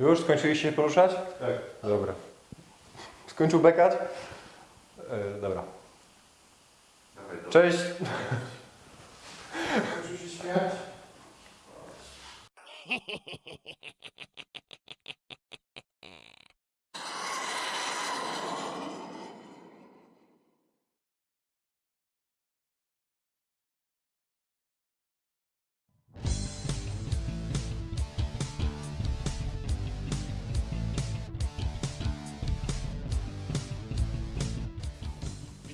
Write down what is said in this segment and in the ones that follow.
Już skończyliście się poruszać? Tak. Dobra. Skończył bekać? E, dobra. Cześć. Skończył się śmiać?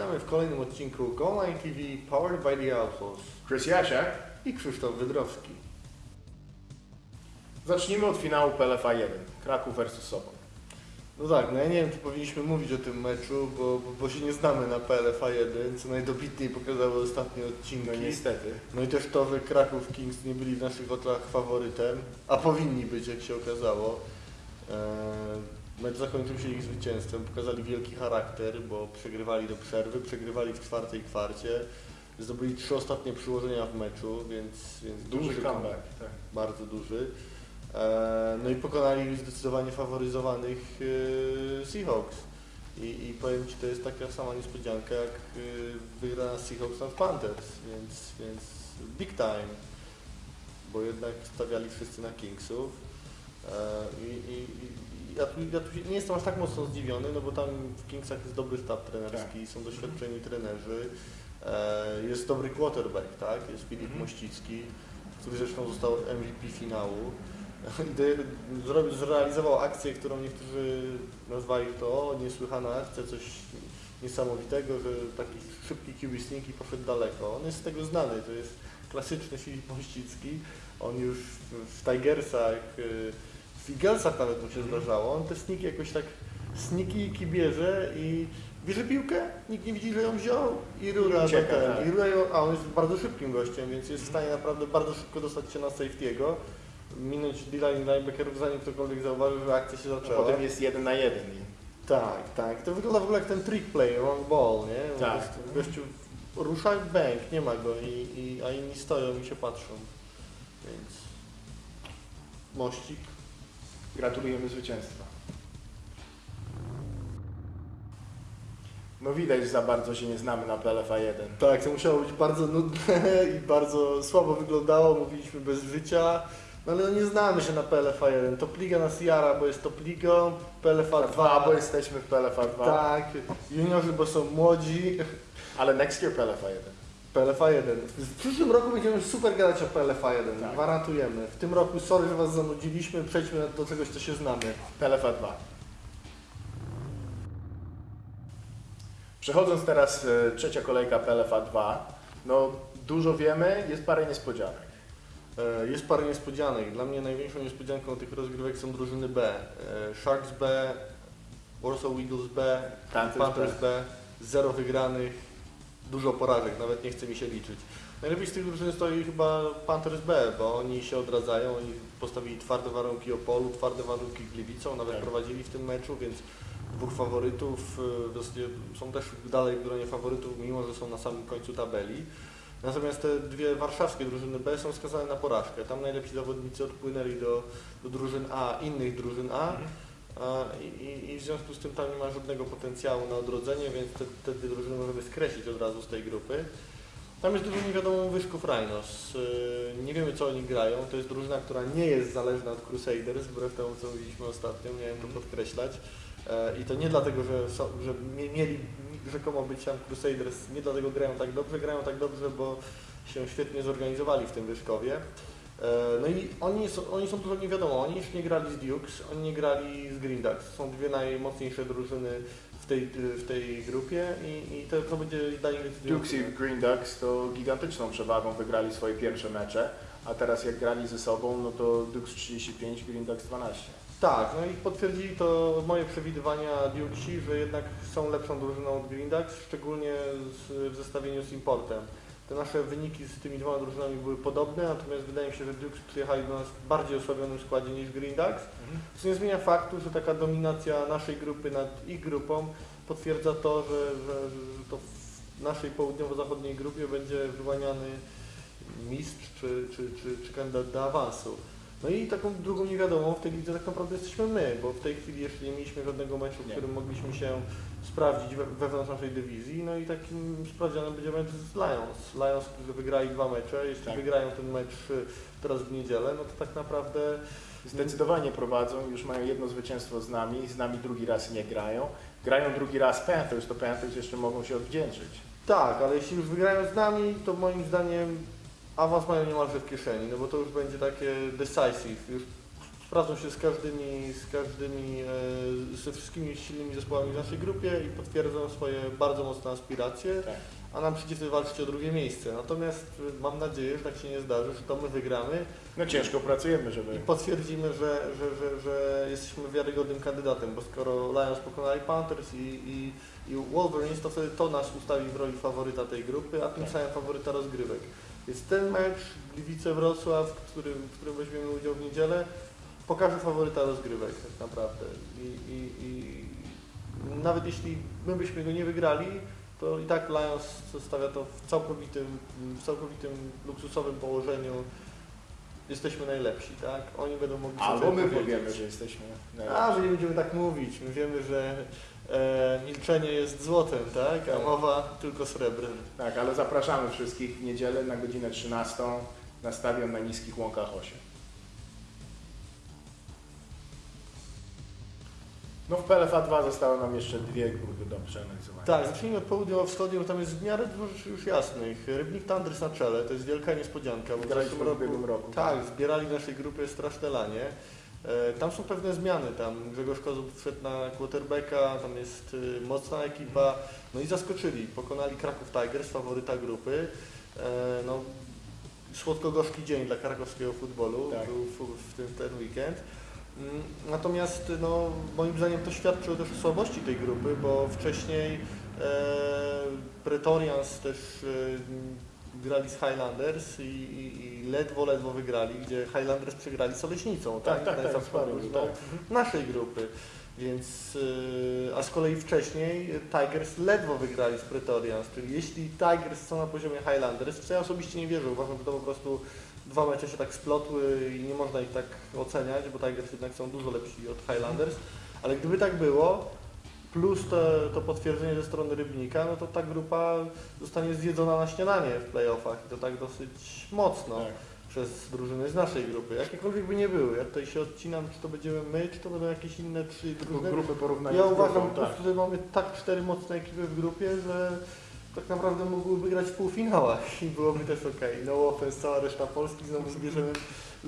Witamy w kolejnym odcinku Go TV Powered by the Outlaws Chris Jasiak. i Krzysztof Wydrowski. Zacznijmy od finału PLFA 1. Kraków versus Sobon. No tak, no ja nie wiem, czy powinniśmy mówić o tym meczu, bo, bo, bo się nie znamy na PLFA 1, co najdobitniej pokazały ostatnie odcinki. No niestety. No i też to, że Kraków Kings nie byli w naszych oczach faworytem, a powinni być, jak się okazało. Eee, Mecz zakończył się ich zwycięstwem, pokazali wielki charakter, bo przegrywali do przerwy, przegrywali w czwartej kwarcie, zdobyli trzy ostatnie przyłożenia w meczu, więc, więc Duży comeback. Tak. bardzo duży. E, No i pokonali zdecydowanie faworyzowanych e, Seahawks. I, I powiem Ci, to jest taka sama niespodzianka jak e, wygrana Seahawks nad Panthers, więc, więc big time, bo jednak stawiali wszyscy na Kingsów. I, i, i ja, tu, ja tu nie jestem aż tak mocno zdziwiony, no bo tam w Kingsach jest dobry sztab trenerski, są doświadczeni trenerzy, e, jest dobry quarterback, tak? Jest Filip Mhm. Mościcki, który zresztą został MVP finału. Zrobił, zrealizował akcję, którą niektórzy nazwali to niesłychana akcja, coś niesamowitego, że taki szybki QB sneak i poszedł daleko. On jest z tego znany, to jest klasyczny Filip Mościcki. On już w, Tigersach, y, Eaglesach nawet mu się zdarzało. On te sniki jakoś tak sniki bierze i bierze piłkę, nikt nie widzi, że ją wziął i rura ucieka, do ten, tak. i rura ją, a on jest bardzo szybkim gościem, więc jest w stanie naprawdę bardzo szybko dostać się na safety'ego, minąć D-line linebackerów, zanim ktokolwiek zauważy, że akcja się A zaczęła. potem jest jeden na jeden. Tak, tak. To wygląda w ogóle jak ten trick play, wrong ball, nie? Tak. Gościu rusza i bęk, nie ma go, i, i, a inni stoją i się patrzą. Więc mościk. Gratulujemy zwycięstwa. No widać, że za bardzo się nie znamy na PLFA 1. Tak, to musiało być bardzo nudne i bardzo słabo wyglądało, mówiliśmy bez życia. No ale no nie znamy się na PLFA 1. Top Liga nas jara, bo jest Top Ligą, PLFA 2, 2, bo jesteśmy w PLFA 2, Tak, juniorzy, bo są młodzi. ale next year PLFA 1. PLFA 1. W przyszłym roku będziemy super gadać o PLFA 1, Tak. gwarantujemy. W tym roku, sorry, że Was zanudziliśmy, przejdźmy do czegoś, co się znamy. PLFA 2. Przechodząc teraz e, trzecia kolejka PLFA 2, no dużo wiemy, jest parę niespodzianek. E, Jest parę niespodzianek. Dla mnie największą niespodzianką tych rozgrywek są drużyny B. E, Sharks B, Warsaw Eagles B, Panthers Panthers B. Zero wygranych, dużo porażek, nawet nie chce mi się liczyć. Najlepiej z tych drużyn stoi chyba Panthers B, bo oni się odradzają, oni postawili twarde warunki Opolu, twarde warunki Gliwicą, nawet Tak. prowadzili w tym meczu, więc dwóch faworytów y, w zasadzie są też dalej w gronie faworytów, mimo że są na samym końcu tabeli. Natomiast te dwie warszawskie drużyny B są skazane na porażkę. Tam najlepsi zawodnicy odpłynęli do, do drużyn A, innych drużyn A. A, i, i, w związku z tym tam nie ma żadnego potencjału na odrodzenie, więc te, te drużyny możemy skreślić od razu z tej grupy. Tam jest dużo niewiadomą wyszków Rhinos. Yy, Nie wiemy co oni grają. To jest drużyna, która nie jest zależna od Crusaders, wbrew temu co mówiliśmy ostatnio, miałem to podkreślać. E, I to nie dlatego, że, są, że mie- mieli rzekomo być tam Crusaders, nie dlatego grają tak dobrze, grają tak dobrze, bo się świetnie zorganizowali w tym Wyszkowie. E, No i oni są, oni są dużo niewiadomo, oni już nie grali z Dukes, oni nie grali z Green Ducks. Są dwie najmocniejsze drużyny w tej, w tej grupie i, i to, to będzie nich decydujące. Dukes i Green Ducks to gigantyczną przewagą wygrali swoje pierwsze mecze, a teraz jak grali ze sobą, no to Dukes 35, Green Ducks 12. Tak, no i potwierdzili to moje przewidywania Dukesi, że jednak są lepszą drużyną od Green Ducks, szczególnie z, w zestawieniu z importem. Te nasze wyniki z tymi dwoma drużynami były podobne, natomiast wydaje mi się, że Dukes przyjechali do nas w bardziej osłabionym składzie niż Green Ducks, co nie zmienia faktu, że taka dominacja naszej grupy nad ich grupą potwierdza to, że, że, że to w naszej południowo-zachodniej grupie będzie wyłaniany mistrz czy, czy, czy, czy kandydat do awansu. No i taką drugą niewiadomą w tej lidze tak naprawdę jesteśmy my, bo w tej chwili jeszcze nie mieliśmy żadnego meczu, w którym mogliśmy się sprawdzić we, wewnątrz naszej dywizji. No i takim sprawdzianem będzie mecz z Lions. Lions, którzy wygrali dwa mecze, jeśli Tak. wygrają ten mecz y, teraz w niedzielę, no to tak naprawdę Zdecydowanie prowadzą, już mają jedno zwycięstwo z nami, z nami drugi raz nie grają. Grają drugi raz Panthers, to Panthers jeszcze mogą się odwdzięczyć. Tak, ale jeśli już wygrają z nami, to moim zdaniem awans mają niemalże w kieszeni, no bo to już będzie takie decisive, już sprawdzą się z każdymi, z każdymi, e, ze wszystkimi silnymi zespołami w naszej grupie i potwierdzą swoje bardzo mocne aspiracje, Tak. a nam przyjdzie walczyć o drugie miejsce. Natomiast e, mam nadzieję, że tak się nie zdarzy, że to my wygramy No ciężko pracujemy, i żeby... potwierdzimy, że, że, że, że jesteśmy wiarygodnym kandydatem, bo skoro Lions pokonali Panthers i, i, i Wolverines, to wtedy to nas ustawi w roli faworyta tej grupy, a tym Tak. samym faworyta rozgrywek. Więc ten mecz Gliwice-Wrocław, w którym, w którym weźmiemy udział w niedzielę, pokaże faworyta rozgrywek tak naprawdę. I, i, i nawet jeśli my byśmy go nie wygrali, to i tak Lions zostawia to w całkowitym, w całkowitym luksusowym położeniu. Jesteśmy najlepsi, tak? Oni będą mogli sobie Albo my powiemy, że jesteśmy... A, że nie będziemy tak mówić. My wiemy, że e, milczenie jest złotem, tak? A mowa tylko srebrem. Tak, ale zapraszamy wszystkich w niedzielę na godzinę 13 na stadion na Niskich Łąkach 8. No w PLFA 2 zostały nam jeszcze dwie grupy do przeanalizowania. Tak, zacznijmy od południowo-wschodniej, bo tam jest w miarę dużo już jasnych. Rybnik Tandrys na czele, to jest wielka niespodzianka. Bo w Graliśmy zeszłym w ubiegłym roku. Tak, zbierali w naszej grupie straszne lanie. E, Tam są pewne zmiany, tam Grzegorz Kozub wszedł na quarterbacka, tam jest y, mocna ekipa, no i zaskoczyli, pokonali Kraków Tigers, faworyta grupy. E, No, słodko-gorzki dzień dla krakowskiego futbolu Tak. był w, w tym ten weekend. Mm, Natomiast no, moim zdaniem to świadczy też o słabości tej grupy, bo wcześniej e, Pretorians też e, grali z Highlanders i, i, i ledwo, ledwo wygrali, gdzie Highlanders przegrali z Oleśnicą, Tak, tak, tak, tak. no, naszej grupy. Więc, y, a z kolei wcześniej Tigers ledwo wygrali z Pretorians, czyli jeśli Tigers są na poziomie Highlanders, w co ja osobiście nie wierzę, uważam, że to po prostu dwa mecze się tak splotły i nie można ich tak oceniać, bo Tigers jednak są dużo lepsi od Highlanders, ale gdyby tak było, plus to, to potwierdzenie ze strony Rybnika, no to ta grupa zostanie zjedzona na śniadanie w playoffach i to tak dosyć mocno Tak. przez drużyny z naszej grupy, jakiekolwiek by nie były. Ja tutaj się odcinam, czy to będziemy my, czy to będą jakieś inne trzy Tylko drużyny. grupy porównania Ja uważam grupą, po tak. że mamy tak cztery mocne ekipy w grupie, że tak naprawdę mogłyby grać w półfinałach i byłoby też ok. No offense, cała reszta Polski, znowu zbierzemy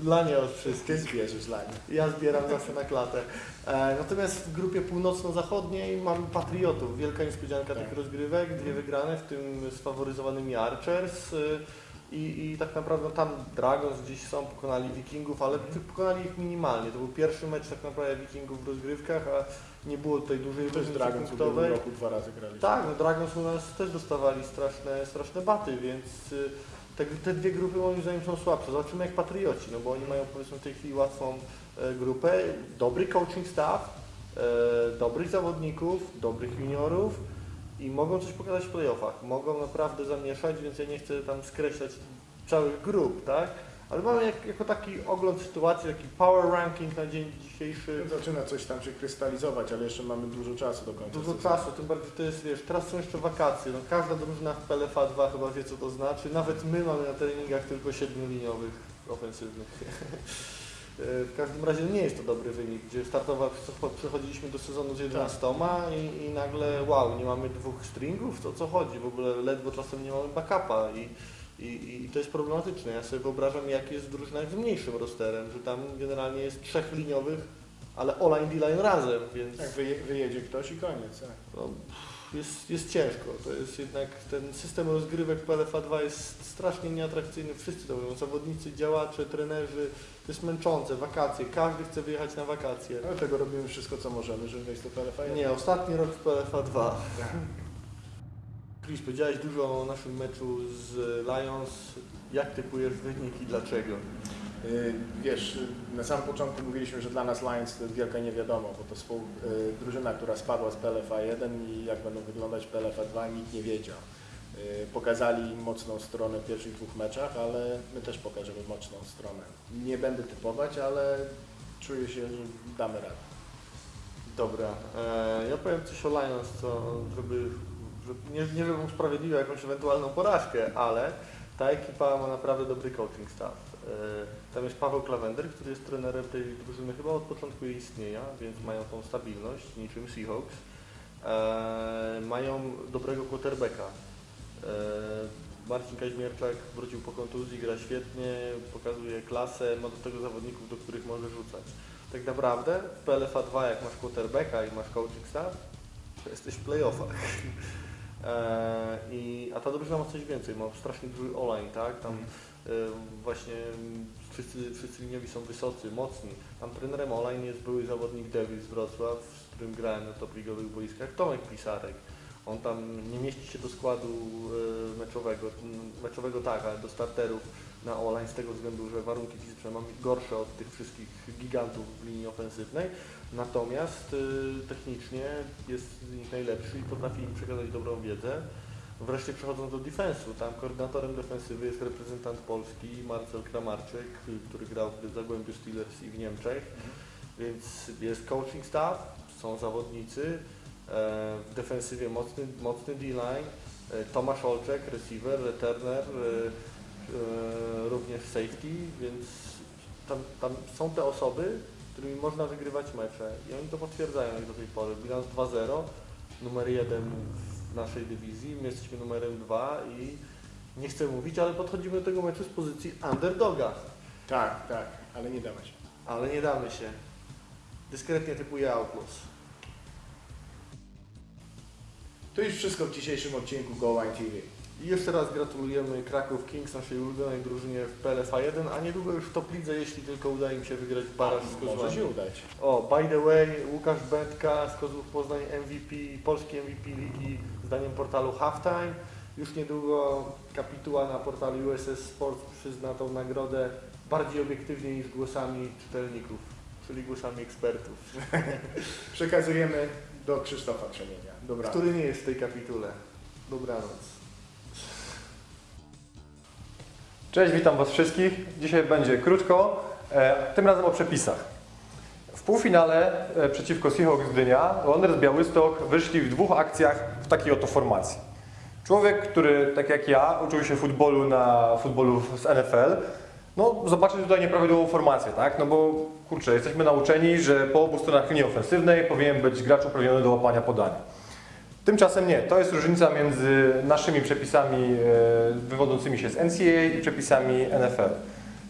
lanie od Ty wszystkich. zbierzesz dla. Ja zbieram zawsze na klatę. E, natomiast w grupie północno-zachodniej mamy Patriotów. Wielka niespodzianka Tak. tych rozgrywek, dwie wygrane, w tym sfaworyzowanymi Archers. y, I, I tak naprawdę tam Dragons gdzieś są, pokonali Wikingów, ale pokonali ich minimalnie. To był pierwszy mecz tak naprawdę Wikingów w rozgrywkach, a nie było tutaj dużej To jest różnicy Dragon w punktowej. roku dwa razy graliśmy. Tak, no Dragons u nas też dostawali straszne, straszne baty, więc y, te, te dwie grupy moim zdaniem są słabsze. Zobaczymy jak Patrioci, no bo oni mają powiedzmy w tej chwili łatwą e, grupę, dobry coaching staff, e, dobrych zawodników, dobrych juniorów i mogą coś pokazać w playoffach. Mogą naprawdę zamieszać, więc ja nie chcę tam skreślać całych grup, tak? Ale mamy jak, jako taki ogląd sytuacji, taki power ranking na dzień dzisiejszy. Zaczyna coś tam się krystalizować, ale jeszcze mamy dużo czasu do końca. Dużo sezonu. czasu, tym bardziej to jest, wiesz, teraz są jeszcze wakacje, no każda drużyna w PLFA 2 chyba wie co to znaczy, nawet my mamy na treningach tylko siedmioliniowych ofensywnych. E, W każdym razie nie jest to dobry wynik, gdzie startowa przechodziliśmy do sezonu z 11 i, i nagle wow, nie mamy dwóch stringów, to co chodzi, w ogóle ledwo czasem nie mamy backupa i, i, i to jest problematyczne. Ja sobie wyobrażam jak jest w drużynach z mniejszym rosterem, że tam generalnie jest trzech liniowych, ale O-line, D-line razem, więc... Tak, wyje, wyjedzie ktoś i koniec. Tak. No, jest, jest ciężko. To jest jednak ten system rozgrywek PLFA 2 jest strasznie nieatrakcyjny. Wszyscy to mówią, zawodnicy, działacze, trenerzy. To jest męczące, wakacje. Każdy chce wyjechać na wakacje. Ale tego robimy wszystko, co możemy, żeby wejść do PLFA. Nie, ostatni rok w PLFA 2. Chris, powiedziałeś dużo o naszym meczu z Lions. Jak typujesz wynik i dlaczego? Y, Wiesz, y, na samym początku mówiliśmy, że dla nas Lions to jest wielka niewiadoma, bo to współ, y, drużyna, która spadła z PLFA 1 i jak będą wyglądać PLFA 2 nikt nie wiedział. pokazali mocną stronę w pierwszych dwóch meczach, ale my też pokażemy mocną stronę. Nie będę typować, ale czuję się, że damy radę. Dobra, e, ja powiem coś o Lions, co, żeby nie, nie żebym usprawiedliwiał jakąś ewentualną porażkę, ale ta ekipa ma naprawdę dobry coaching staff. E, tam jest Paweł Klawender, który jest trenerem tej drużyny chyba od początku jej istnienia, więc mają tą stabilność, niczym Seahawks. E, mają dobrego quarterbacka. E, Marcin Kaźmierczak wrócił po kontuzji, gra świetnie, pokazuje klasę, ma do tego zawodników, do których może rzucać. Tak naprawdę w PLFA 2 jak masz quarterbacka i masz coaching staff, to jesteś w playoffach. E, I, a ta drużyna ma coś więcej, ma strasznie duży online, tak? Tam e, właśnie wszyscy, wszyscy liniowi są wysocy, mocni. Tam trenerem online jest były zawodnik Davis z Wrocław, z którym grałem na top ligowych boiskach, Tomek Pisarek. On tam nie mieści się do składu e, meczowego, meczowego tak, ale do starterów na online z tego względu, że warunki fizyczne mamy gorsze od tych wszystkich gigantów w linii ofensywnej, natomiast y, technicznie jest z nich najlepszy i potrafi im przekazać dobrą wiedzę. Wreszcie przechodząc do defensu, tam koordynatorem defensywy jest reprezentant Polski Marcel Kramarczyk, który grał w Zagłębiu Steelers i w Niemczech, więc jest coaching staff, są zawodnicy, e, w defensywie mocny, mocny D-line, e, Tomasz Olczek, receiver, returner, e, również safety, więc tam, tam są te osoby, którymi można wygrywać mecze i oni to potwierdzają jak do tej pory. Bilans 2-0, numer 1 w naszej dywizji, my jesteśmy numerem 2 i nie chcę mówić, ale podchodzimy do tego meczu z pozycji underdoga, Tak, tak, ale nie damy się. ale nie damy się. Dyskretnie typuję Outlaws. To już wszystko w dzisiejszym odcinku Go TV. I jeszcze raz gratulujemy Kraków Kings, naszej ulubionej drużynie w PLFA 1, a niedługo już w top lidze, jeśli tylko uda im się wygrać baraż z Może Kozłami. się udać. O, by the way, Łukasz Będka z Kozłów Poznań MVP, polski MVP ligi zdaniem portalu Halftime. Już niedługo kapituła na portalu USS Sports przyzna tą nagrodę bardziej obiektywnie niż głosami czytelników, czyli głosami ekspertów, Przekazujemy do Krzysztofa Krzemienia. Dobra. który nie jest w tej kapitule. Dobranoc. Cześć, witam Was wszystkich. Dzisiaj będzie krótko, e, tym razem o przepisach. W półfinale e, przeciwko Seahawks Gdynia Wanderers Białystok wyszli w dwóch akcjach w takiej oto formacji. Człowiek, który tak jak ja uczył się futbolu na futbolu z NFL, no zobaczy tutaj nieprawidłową formację, tak? No bo kurczę, jesteśmy nauczeni, że po obu stronach linii ofensywnej powinien być gracz uprawniony do łapania podania. Tymczasem nie. To jest różnica między naszymi przepisami e, wywodzącymi się z NCAA i przepisami NFL.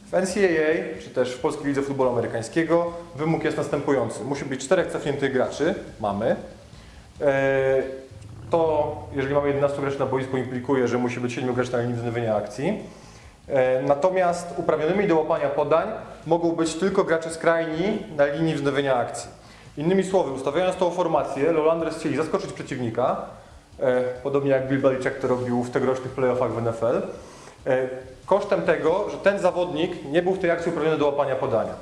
W NCAA, czy też w Polskiej Lidze Futbolu Amerykańskiego, wymóg jest następujący. Musi być czterech cofniętych graczy. Mamy. E, To, jeżeli mamy 11 graczy na boisku, implikuje, że musi być 7 graczy na linii wznowienia akcji. E, Natomiast uprawnionymi do łapania podań mogą być tylko gracze skrajni na linii wznowienia akcji. Innymi słowy, ustawiając tą formację, Lolanders chcieli zaskoczyć przeciwnika, e, podobnie jak Bill Belichick to robił w tegorocznych playoffach w NFL, e, kosztem tego, że ten zawodnik nie był w tej akcji uprawniony do łapania podania.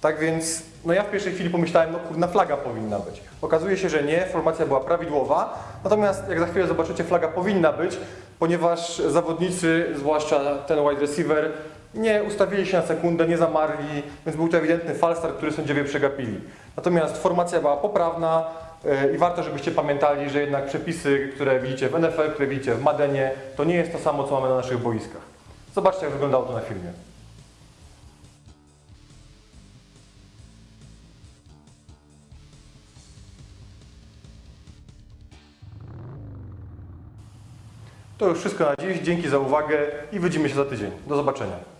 Tak więc, no ja w pierwszej chwili pomyślałem, no kurna, flaga powinna być. Okazuje się, że nie, formacja była prawidłowa, natomiast jak za chwilę zobaczycie, flaga powinna być, ponieważ zawodnicy, zwłaszcza ten wide receiver, nie ustawili się na sekundę, nie zamarli, więc był to ewidentny falstart, który sędziowie przegapili. Natomiast formacja była poprawna e, i warto, żebyście pamiętali, że jednak przepisy, które widzicie w NFL, które widzicie w Madenie, to nie jest to samo, co mamy na naszych boiskach. Zobaczcie, jak wyglądało to na filmie. To już wszystko na dziś. Dzięki za uwagę i widzimy się za tydzień. Do zobaczenia.